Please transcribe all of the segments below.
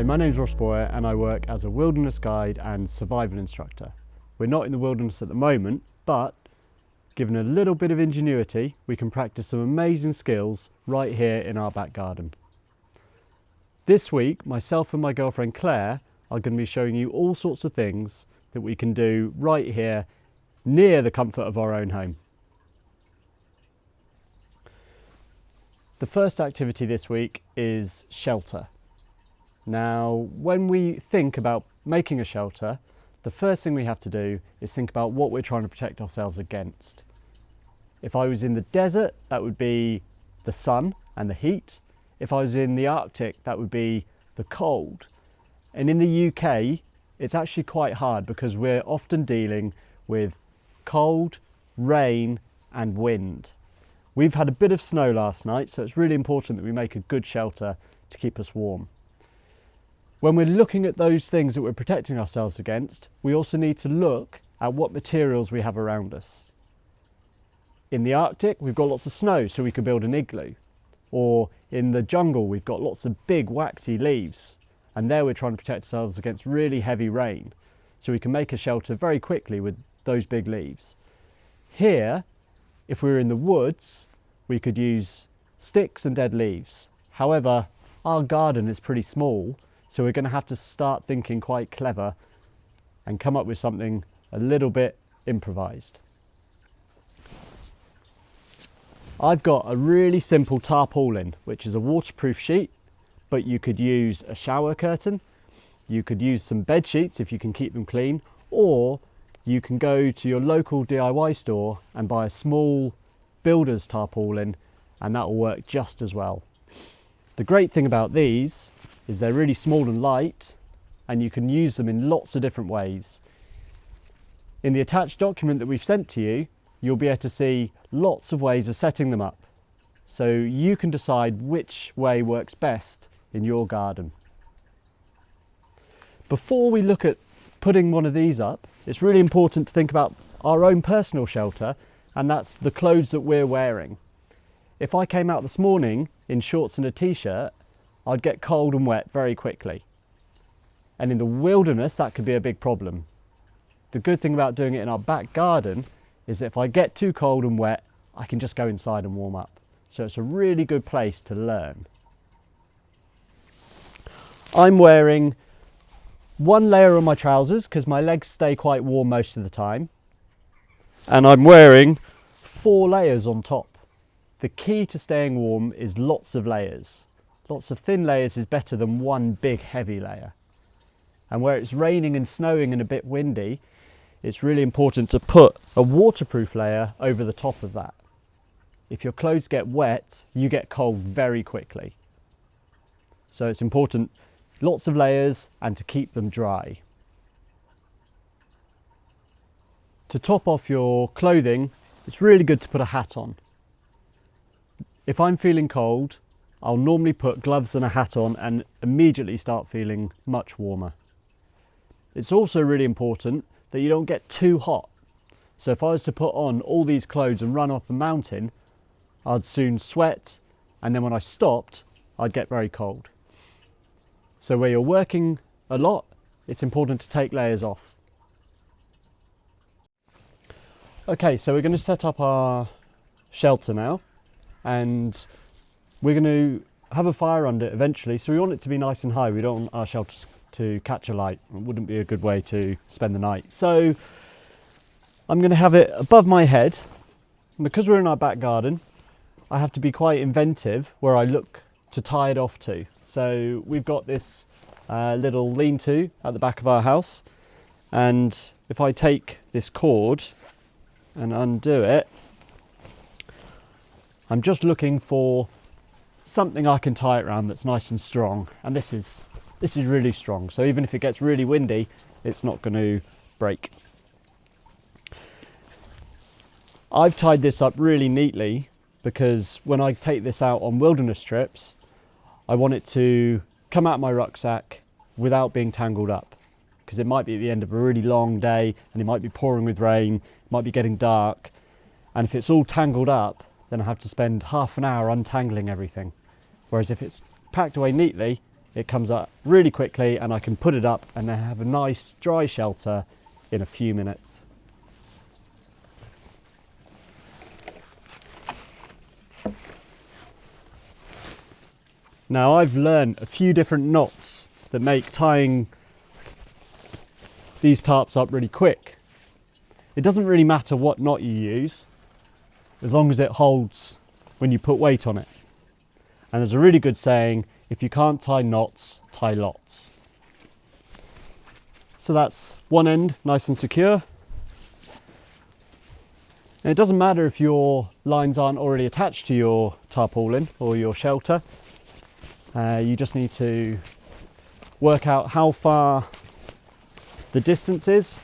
Hi, my name is Ross Boyer and I work as a wilderness guide and survival instructor. We're not in the wilderness at the moment, but given a little bit of ingenuity, we can practice some amazing skills right here in our back garden. This week, myself and my girlfriend Claire are going to be showing you all sorts of things that we can do right here near the comfort of our own home. The first activity this week is shelter. Now, when we think about making a shelter, the first thing we have to do is think about what we're trying to protect ourselves against. If I was in the desert, that would be the sun and the heat. If I was in the Arctic, that would be the cold. And in the UK, it's actually quite hard because we're often dealing with cold, rain and wind. We've had a bit of snow last night, so it's really important that we make a good shelter to keep us warm. When we're looking at those things that we're protecting ourselves against, we also need to look at what materials we have around us. In the Arctic, we've got lots of snow, so we could build an igloo. Or in the jungle, we've got lots of big waxy leaves, and there we're trying to protect ourselves against really heavy rain. So we can make a shelter very quickly with those big leaves. Here, if we were in the woods, we could use sticks and dead leaves. However, our garden is pretty small, so we're going to have to start thinking quite clever and come up with something a little bit improvised. I've got a really simple tarpaulin, which is a waterproof sheet, but you could use a shower curtain, you could use some bed sheets if you can keep them clean, or you can go to your local DIY store and buy a small builder's tarpaulin and that will work just as well. The great thing about these is they're really small and light and you can use them in lots of different ways. In the attached document that we've sent to you, you'll be able to see lots of ways of setting them up. So you can decide which way works best in your garden. Before we look at putting one of these up, it's really important to think about our own personal shelter and that's the clothes that we're wearing. If I came out this morning in shorts and a t-shirt I'd get cold and wet very quickly. And in the wilderness, that could be a big problem. The good thing about doing it in our back garden is if I get too cold and wet, I can just go inside and warm up. So it's a really good place to learn. I'm wearing one layer on my trousers because my legs stay quite warm most of the time. And I'm wearing four layers on top. The key to staying warm is lots of layers. Lots of thin layers is better than one big heavy layer. And where it's raining and snowing and a bit windy, it's really important to put a waterproof layer over the top of that. If your clothes get wet, you get cold very quickly. So it's important, lots of layers and to keep them dry. To top off your clothing, it's really good to put a hat on. If I'm feeling cold, I'll normally put gloves and a hat on and immediately start feeling much warmer. It's also really important that you don't get too hot. So if I was to put on all these clothes and run up a mountain, I'd soon sweat and then when I stopped, I'd get very cold. So where you're working a lot, it's important to take layers off. Okay, so we're going to set up our shelter now and we're going to have a fire under it eventually, so we want it to be nice and high. We don't want our shelter to catch a light. It wouldn't be a good way to spend the night. So I'm going to have it above my head. And because we're in our back garden, I have to be quite inventive where I look to tie it off to. So we've got this uh, little lean-to at the back of our house. And if I take this cord and undo it, I'm just looking for something I can tie it around that's nice and strong and this is this is really strong so even if it gets really windy it's not going to break. I've tied this up really neatly because when I take this out on wilderness trips I want it to come out of my rucksack without being tangled up because it might be at the end of a really long day and it might be pouring with rain, it might be getting dark and if it's all tangled up then I have to spend half an hour untangling everything. Whereas if it's packed away neatly, it comes up really quickly and I can put it up and then have a nice dry shelter in a few minutes. Now I've learned a few different knots that make tying these tarps up really quick. It doesn't really matter what knot you use as long as it holds when you put weight on it. And there's a really good saying, if you can't tie knots, tie lots. So that's one end nice and secure. And it doesn't matter if your lines aren't already attached to your tarpaulin or your shelter. Uh, you just need to work out how far the distance is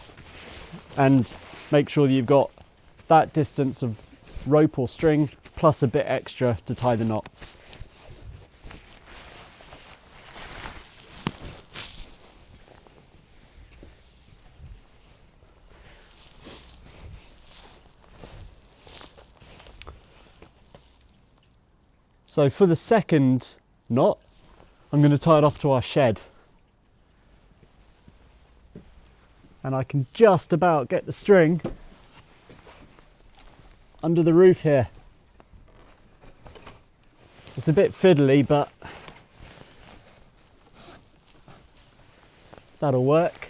and make sure that you've got that distance of rope or string plus a bit extra to tie the knots. So for the second knot, I'm going to tie it off to our shed. And I can just about get the string under the roof here. It's a bit fiddly, but that'll work.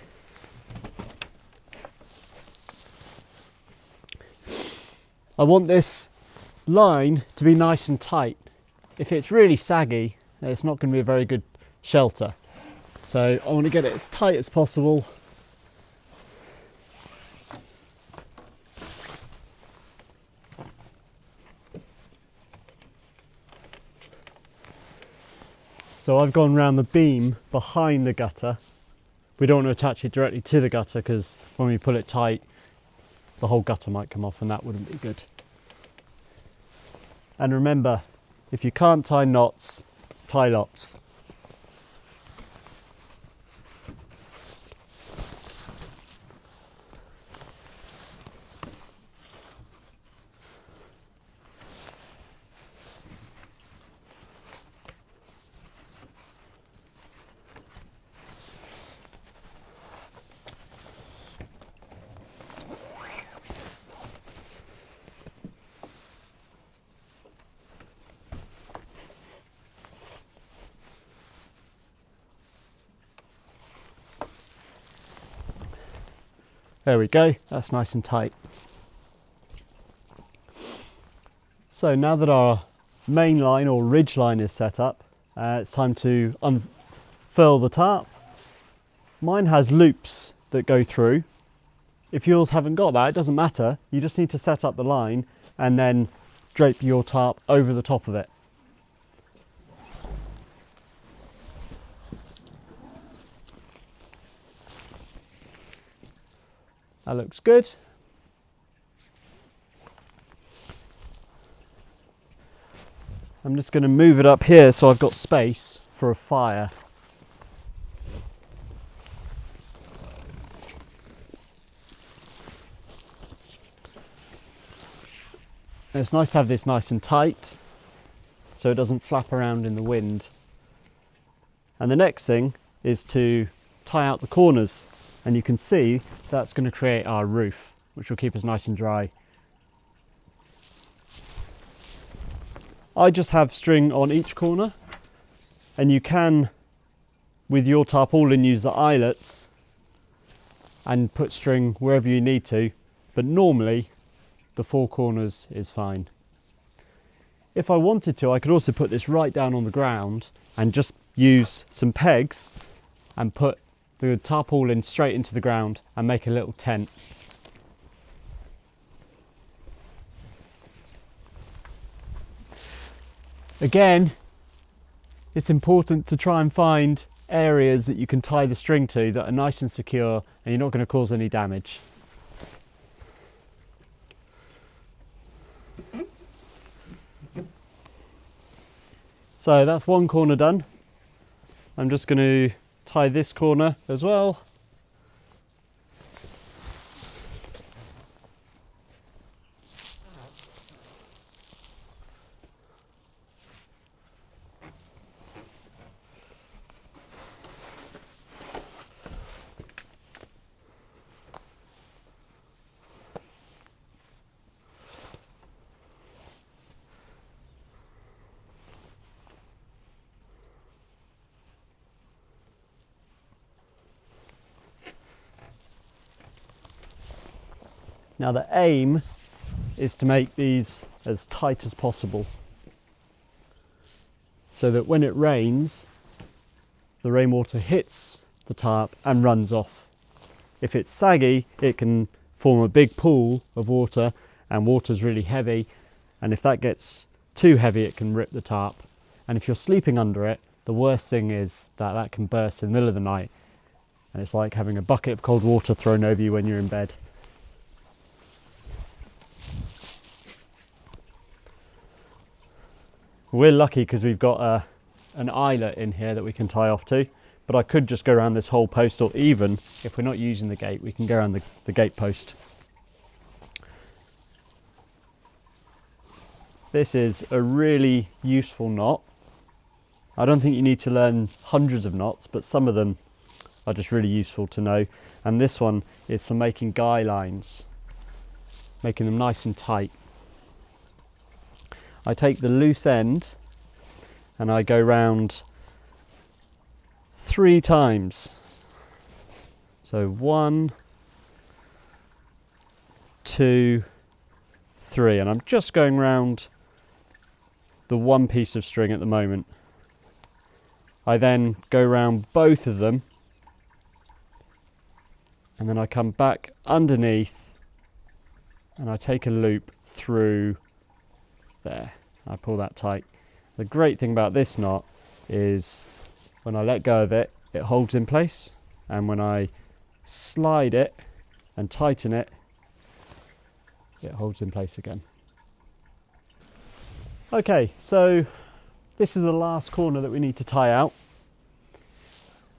I want this line to be nice and tight. If it's really saggy, it's not going to be a very good shelter. So I want to get it as tight as possible. So I've gone around the beam behind the gutter. We don't want to attach it directly to the gutter because when we pull it tight, the whole gutter might come off and that wouldn't be good. And remember, if you can't tie knots, tie lots. There we go, that's nice and tight. So now that our main line or ridge line is set up, uh, it's time to unfurl the tarp. Mine has loops that go through. If yours haven't got that, it doesn't matter. You just need to set up the line and then drape your tarp over the top of it. That looks good. I'm just going to move it up here so I've got space for a fire. It's nice to have this nice and tight so it doesn't flap around in the wind. And the next thing is to tie out the corners and you can see that's going to create our roof which will keep us nice and dry. I just have string on each corner and you can with your tarpaulin use the eyelets and put string wherever you need to but normally the four corners is fine. If I wanted to I could also put this right down on the ground and just use some pegs and put the tarpaulin straight into the ground and make a little tent. Again, it's important to try and find areas that you can tie the string to that are nice and secure and you're not going to cause any damage. So that's one corner done. I'm just going to tie this corner as well. Now the aim is to make these as tight as possible so that when it rains, the rainwater hits the tarp and runs off. If it's saggy, it can form a big pool of water and water's really heavy. And if that gets too heavy, it can rip the tarp. And if you're sleeping under it, the worst thing is that that can burst in the middle of the night. And it's like having a bucket of cold water thrown over you when you're in bed. We're lucky because we've got a, an eyelet in here that we can tie off to, but I could just go around this whole post or even if we're not using the gate, we can go around the, the gate post. This is a really useful knot. I don't think you need to learn hundreds of knots, but some of them are just really useful to know. And this one is for making guy lines, making them nice and tight. I take the loose end and I go round three times. So one, two, three, and I'm just going round the one piece of string at the moment. I then go round both of them and then I come back underneath and I take a loop through there. I pull that tight. The great thing about this knot is when I let go of it, it holds in place. And when I slide it and tighten it, it holds in place again. Okay, so this is the last corner that we need to tie out.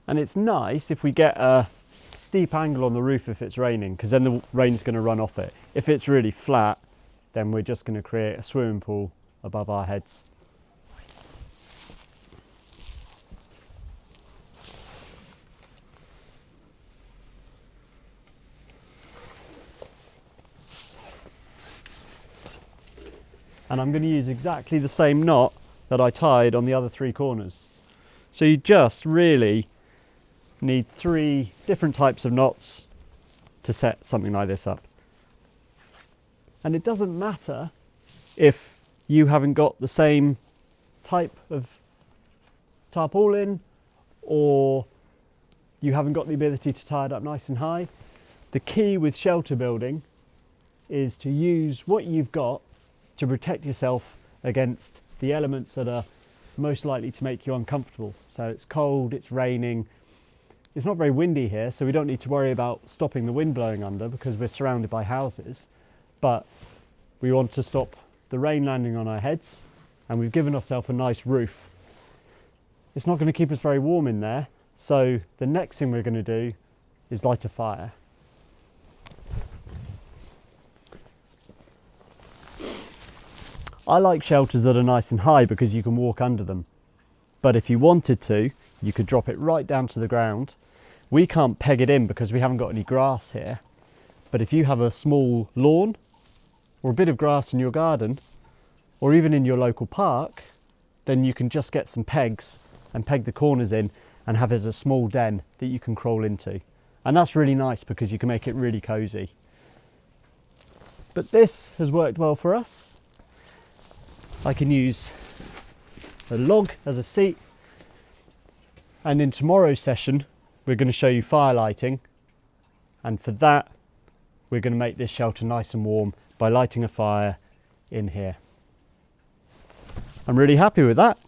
And it's nice if we get a steep angle on the roof if it's raining, because then the rain's going to run off it. If it's really flat, then we're just going to create a swimming pool above our heads. And I'm going to use exactly the same knot that I tied on the other three corners. So you just really need three different types of knots to set something like this up. And it doesn't matter if you haven't got the same type of tarpaulin or you haven't got the ability to tie it up nice and high. The key with shelter building is to use what you've got to protect yourself against the elements that are most likely to make you uncomfortable. So it's cold, it's raining, it's not very windy here, so we don't need to worry about stopping the wind blowing under because we're surrounded by houses. But we want to stop the rain landing on our heads and we've given ourselves a nice roof. It's not going to keep us very warm in there, so the next thing we're going to do is light a fire. I like shelters that are nice and high because you can walk under them. But if you wanted to, you could drop it right down to the ground. We can't peg it in because we haven't got any grass here. But if you have a small lawn or a bit of grass in your garden, or even in your local park, then you can just get some pegs and peg the corners in and have it as a small den that you can crawl into. And that's really nice because you can make it really cozy. But this has worked well for us. I can use a log as a seat. And in tomorrow's session, we're going to show you fire lighting. And for that, we're going to make this shelter nice and warm by lighting a fire in here. I'm really happy with that.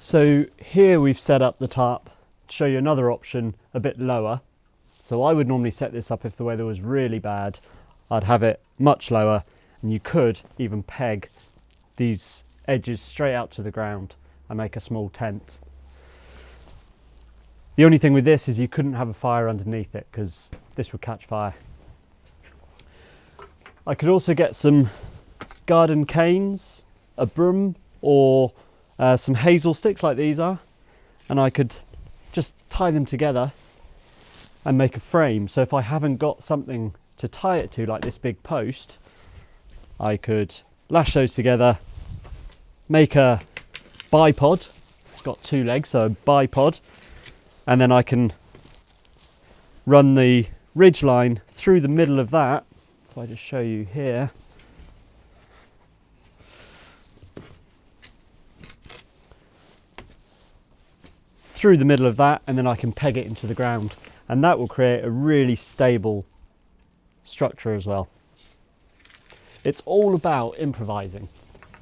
So here we've set up the tarp to show you another option a bit lower. So I would normally set this up if the weather was really bad. I'd have it much lower and you could even peg these edges straight out to the ground and make a small tent. The only thing with this is you couldn't have a fire underneath it because this would catch fire. I could also get some garden canes, a broom or uh, some hazel sticks like these are and I could just tie them together and make a frame. So if I haven't got something to tie it to like this big post, I could lash those together, make a bipod. It's got two legs, so a bipod and then I can run the ridge line through the middle of that. If I just show you here. Through the middle of that and then I can peg it into the ground and that will create a really stable structure as well. It's all about improvising.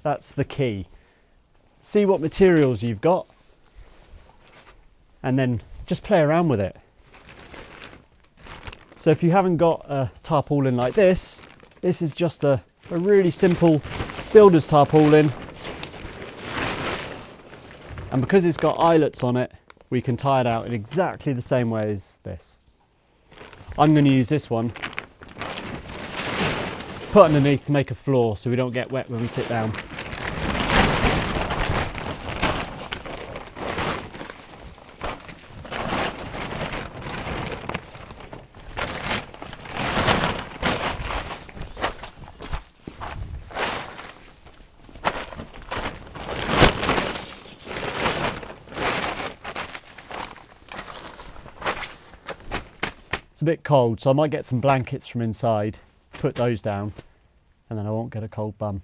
That's the key. See what materials you've got and then just play around with it. So if you haven't got a tarpaulin like this, this is just a, a really simple builder's tarpaulin. And because it's got eyelets on it, we can tie it out in exactly the same way as this. I'm going to use this one, put underneath to make a floor so we don't get wet when we sit down. Cold, so I might get some blankets from inside, put those down, and then I won't get a cold bum.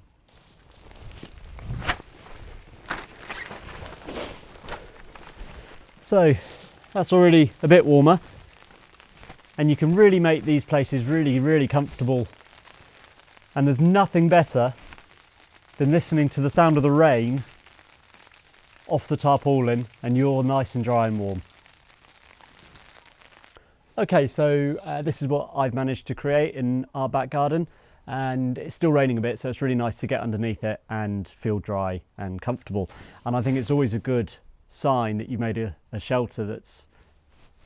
So that's already a bit warmer and you can really make these places really, really comfortable. And there's nothing better than listening to the sound of the rain off the tarpaulin and you're nice and dry and warm. Okay, so uh, this is what I've managed to create in our back garden and it's still raining a bit so it's really nice to get underneath it and feel dry and comfortable and I think it's always a good sign that you made a, a shelter that's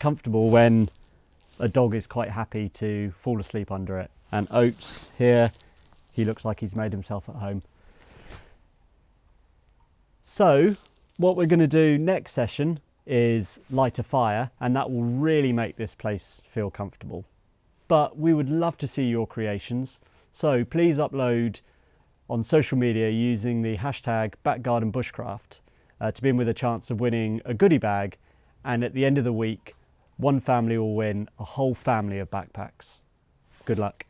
comfortable when a dog is quite happy to fall asleep under it and Oates here he looks like he's made himself at home. So what we're going to do next session is light a fire and that will really make this place feel comfortable. But we would love to see your creations. So please upload on social media using the hashtag backgardenbushcraft uh, to be in with a chance of winning a goodie bag. And at the end of the week, one family will win a whole family of backpacks. Good luck.